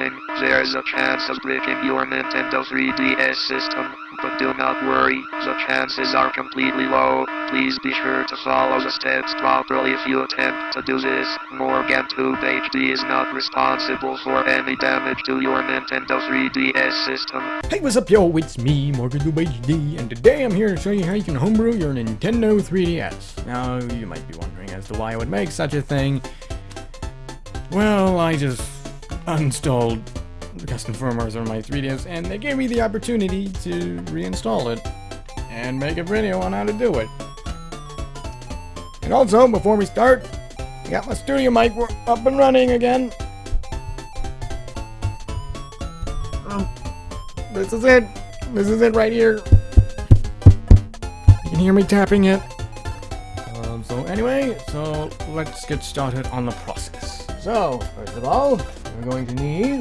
Warning, there is a chance of breaking your Nintendo 3DS system, but do not worry, the chances are completely low. Please be sure to follow the steps properly if you attempt to do this. Morgan Tube HD is not responsible for any damage to your Nintendo 3DS system. Hey, what's up, yo? It's me, Morgan Tube HD, and today I'm here to show you how you can homebrew your Nintendo 3DS. Now, you might be wondering as to why I would make such a thing. Well, I just uninstalled the custom firmwares on my 3DS, and they gave me the opportunity to reinstall it and make a video on how to do it. And also, before we start, I got my studio mic up and running again. Um, this is it. This is it right here. You can hear me tapping it. Um, so anyway, so let's get started on the process. So, first of all, we're going to need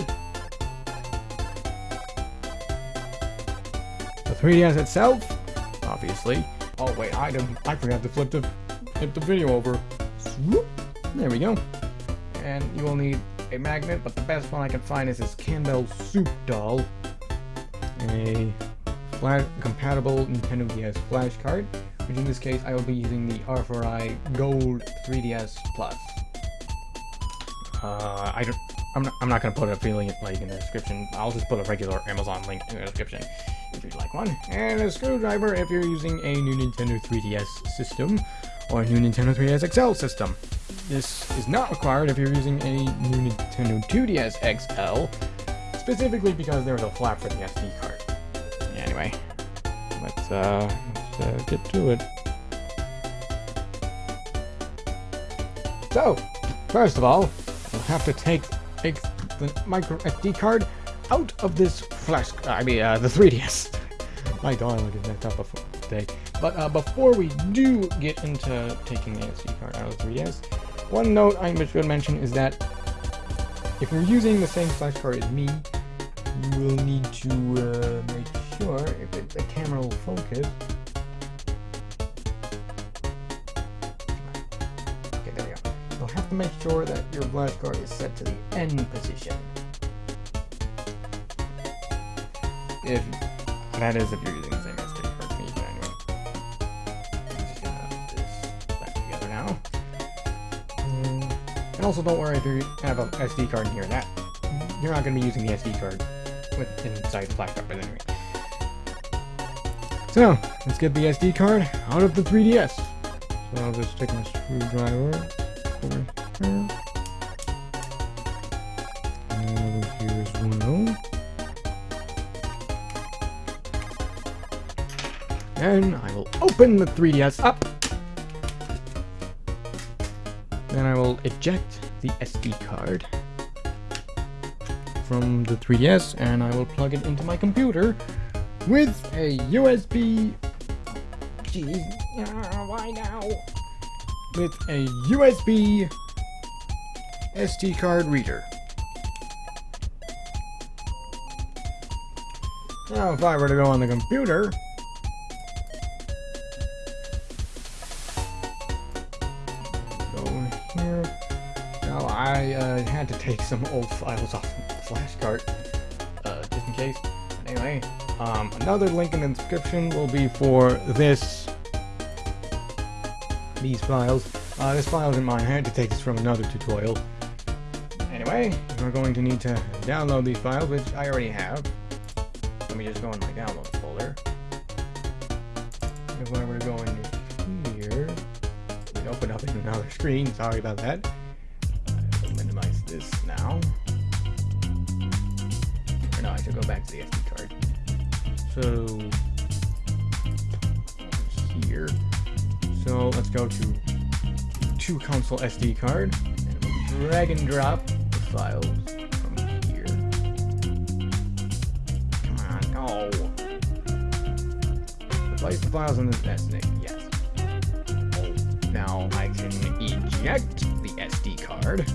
the 3DS itself, obviously. Oh wait, I didn't, I forgot to flip the, flip the video over. Swoop. There we go. And you will need a magnet, but the best one I can find is this Campbell Soup Doll. A flash compatible Nintendo DS flash card, which in this case I will be using the R4i Gold 3DS Plus. Uh, I don't, I'm not, I'm not gonna put a feeling like in the description. I'll just put a regular Amazon link in the description if you'd like one. And a screwdriver if you're using a new Nintendo 3DS system or a new Nintendo 3DS XL system. This is not required if you're using a new Nintendo 2DS XL, specifically because there's a flap for the SD card. Anyway, let's, uh, let's uh, get to it. So, first of all, We'll have to take, take the micro SD card out of this flash, I mean, uh, the 3DS. My darling is that up today. But uh, before we do get into taking the SD card out of the 3DS, one note I should mention is that if you're using the same flash card as me, you will need to uh, make sure if it, the camera will focus to make sure that your flashcard is set to the end position. If that is if you're using the same SD card me, anyway. Just gonna this back together now. And also don't worry if you have an SD card in here, that you're not gonna be using the SD card with inside the flash card, but anyway. So, let's get the SD card out of the 3DS. So I'll just take my screwdriver over here. And. And I will open the 3DS up. Then I will eject the SD card from the 3DS and I will plug it into my computer with a USB... Jeez, why now? With a USB SD card reader. Now, if I were to go on the computer, go here. Now, I uh, had to take some old files off the flash card, uh, just in case. Anyway, um, another link in the description will be for this, these files. Uh, this file isn't mine. I had to take this from another tutorial. Anyway, we're going to need to download these files, which I already have. Let me just go in my download folder. If I were to go into here, it open up in another screen. Sorry about that. Uh, I'll minimize this now. Or no, I should go back to the SD card. So here. So let's go to two console SD card drag and drop files from here. Come on, no. Replace the files in this SD. Yes. Oh, now I can eject the SD card.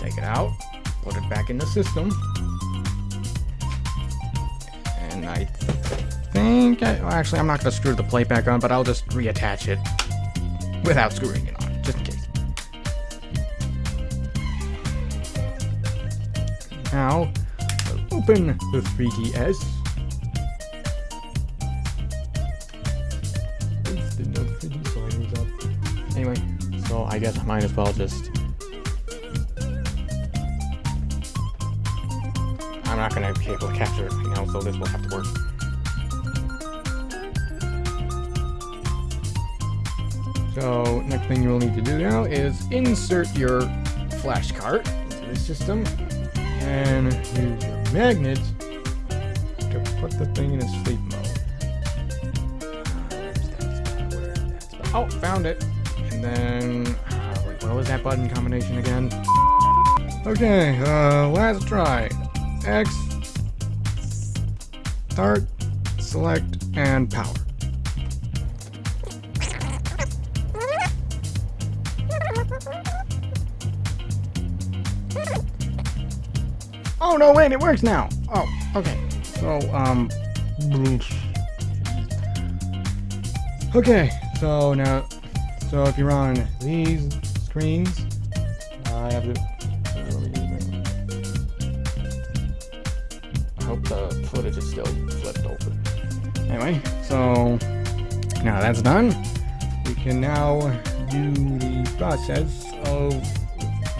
Take it out. Put it back in the system. And I think... I, well, actually, I'm not going to screw the plate back on, but I'll just reattach it without screwing it on, Now, open the 3DS. Oops, didn't know the 3D slide was up. Anyway, so I guess I might as well just... I'm not gonna be able to capture it right now, so this will have to work. So, next thing you'll need to do now is insert your flash cart into the system and use your magnet to put the thing in a sleep mode. Oh, found it. And then, uh, wait, what was that button combination again? Okay, uh, last try. X, start, select, and power. No, wait, it works now. Oh, okay. So, um... Okay, so now... So if you're on these screens, I have to... I hope the footage is still flipped over. Anyway, so... Now that's done. We can now do the process of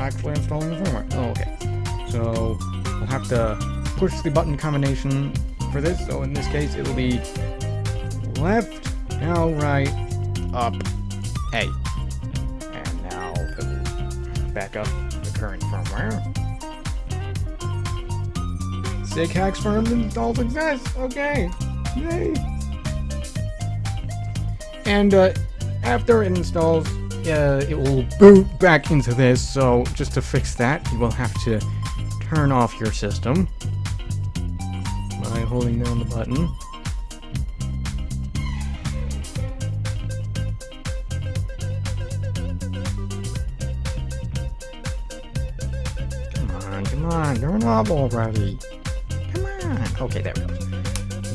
actually installing the firmware. Oh, okay. So we'll have to push the button combination for this. So in this case, it will be left, now right, up, A. And now back up the current firmware. Sighax firm install success. Okay. Yay. And uh, after it installs, uh, it will boot back into this. So just to fix that, you will have to turn off your system by holding down the button. Come on, come on, turn off already. Come on. Okay, there we go.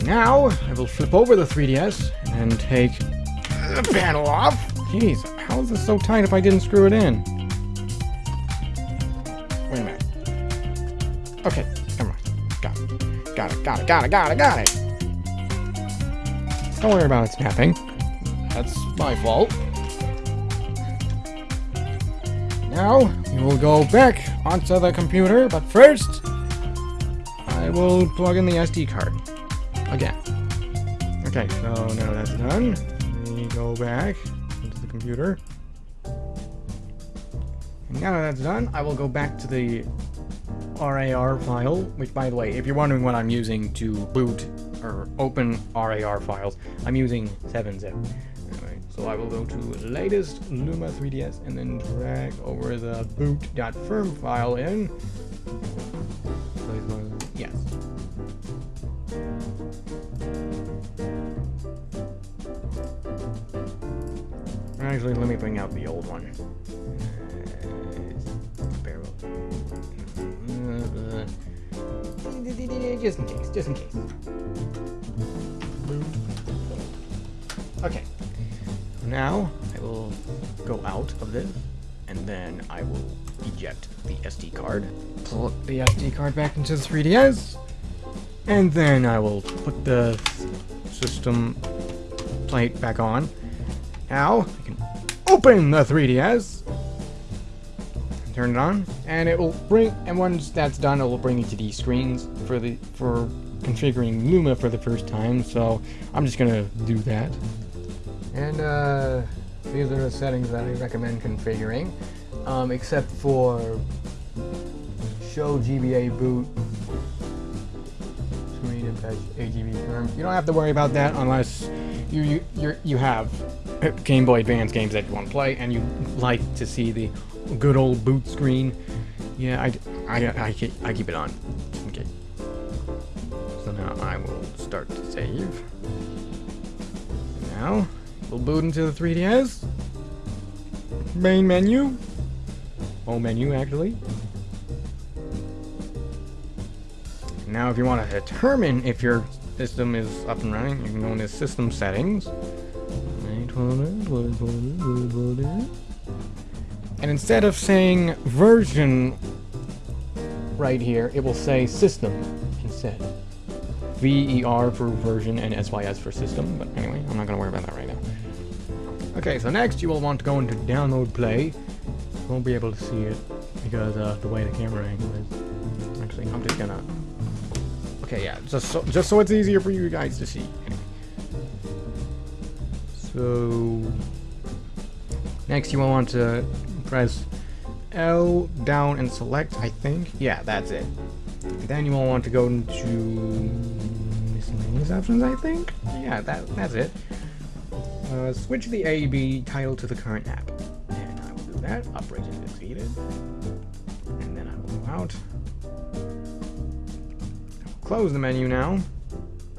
Now, I will flip over the 3DS and take the panel off. Jeez, how is this so tight if I didn't screw it in? Wait a minute. Okay, never mind. Got it. Got it, got it, got it, got it, got it. Don't worry about it snapping. That's my fault. Now, we will go back onto the computer, but first, I will plug in the SD card. Again. Okay, so now that's done. We go back into the computer. And now that's done, I will go back to the RAR file, which by the way, if you're wondering what I'm using to boot or open RAR files, I'm using 7-zip. Anyway, so I will go to latest Luma 3DS and then drag over the boot.firm file in. Yes. Actually, let me bring out the old one. Uh, Mm-hmm. Just in case, just in case. Okay. Now, I will go out of this, and then I will eject the SD card. Pull the SD card back into the 3DS, and then I will put the system plate back on. Now, I can open the 3DS, turn it on, and it will bring. And once that's done, it will bring you to these screens for the for configuring Luma for the first time. So I'm just gonna do that. And uh, these are the settings that I recommend configuring, um, except for show GBA boot screen and fetch AGB FIRM. You don't have to worry about that unless you you you you have Game Boy Advance games that you want to play and you like to see the good old boot screen. Yeah, I, I, I, keep, I keep it on. Okay. So now I will start to save. Now, we'll boot into the 3DS. Main menu. Home menu, actually. Now, if you want to determine if your system is up and running, you can go into System Settings. And instead of saying version right here, it will say system instead. VER for version and SYS for system, but anyway, I'm not gonna worry about that right now. Okay, so next you will want to go into download play. You won't be able to see it because uh, the way the camera angle is. Actually, I'm just gonna. Okay, yeah, just so, just so it's easier for you guys to see. So next you will want to press L down and select. I think, yeah, that's it. Then you will want to go into miscellaneous options. I think, yeah, that that's it. Uh, switch the A/B title to the current app. And I will do that. Operation succeeded. And then I will go out. Will close the menu now.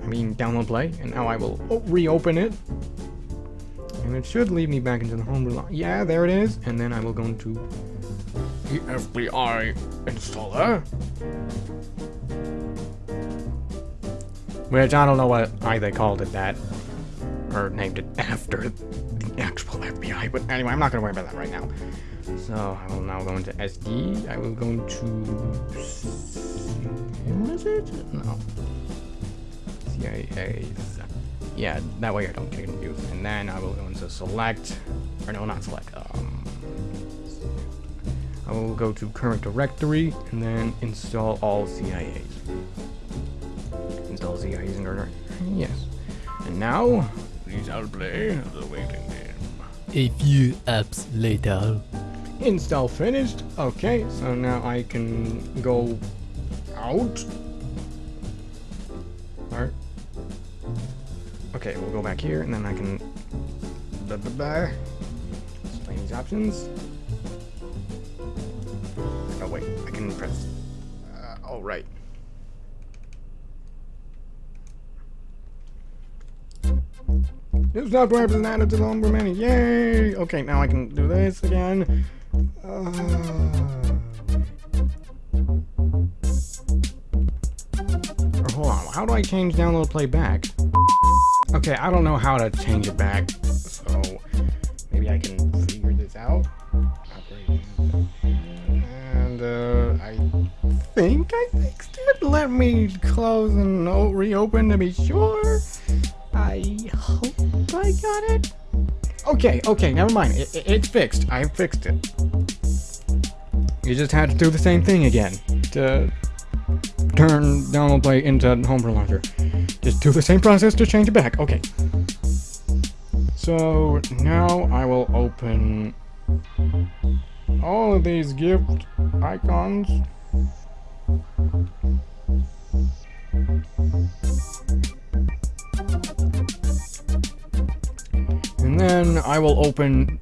I mean, download play. And now I will reopen it. And it should lead me back into the homebrew. Yeah, there it is. And then I will go into the FBI installer. Which I don't know what I they called it that or named it after the actual FBI. But anyway, I'm not going to worry about that right now. So I will now go into SD. I will go into... What is it? No. CIA. Yeah, that way I don't get confused. And then I will go into select, or no, not select. Um, I will go to current directory and then install all CIAs. Install CIAs in order, Yes. And now Please I'll play the waiting game. A few apps later. Install finished. Okay, so now I can go out. Okay, we'll go back here and then I can display these options. Oh wait, I can press. Uh, all right. New software been added to the Mini. Yay! Okay, now I can do this again. Uh... Or hold on, how do I change download playback? Okay, I don't know how to change it back, so maybe I can figure this out. And uh, I think I fixed it. Let me close and reopen to be sure. I hope I got it. Okay, okay, never mind. It, it, it's fixed. I fixed it. You just had to do the same thing again to turn download play into homebrew launcher. Just do the same process to change it back. Okay. So now I will open all of these gift icons. And then I will open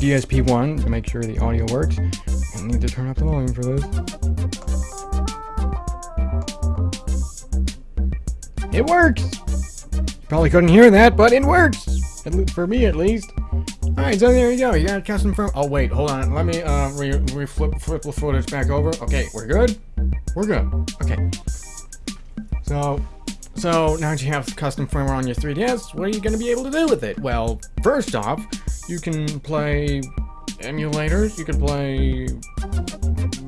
DSP1 to make sure the audio works. I need to turn up the volume for this. It works! You Probably couldn't hear that, but it works! At least for me, at least. Alright, so there you go. You got a custom from. Oh, wait, hold on. Let me uh, re, re flip, flip the footage back over. Okay, we're good? We're good. Okay. So, so now that you have custom firmware on your 3DS, what are you going to be able to do with it? Well, first off, you can play emulators, you can play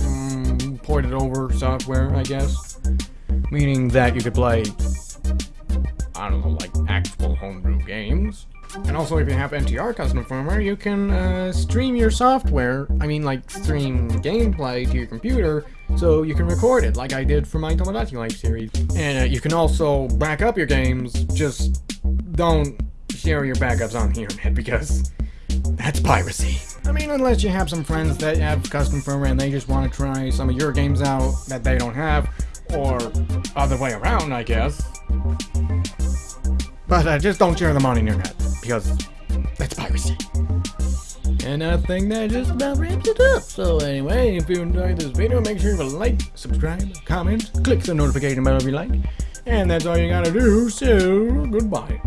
um, ported over software, I guess. Meaning that you could play, I don't know, like actual homebrew games. And also, if you have NTR custom firmware, you can uh, stream your software, I mean like stream gameplay to your computer, so you can record it, like I did for my Tomodachi Life series. And uh, you can also back up your games, just don't share your backups on the internet, because that's piracy. I mean, unless you have some friends that have custom firmware and they just want to try some of your games out that they don't have, or other way around, I guess. But uh, just don't share them on the internet, because that's piracy. And I think that just about wraps it up. So anyway, if you enjoyed this video, make sure to like, subscribe, comment, click the notification bell if you like. And that's all you gotta do, so goodbye.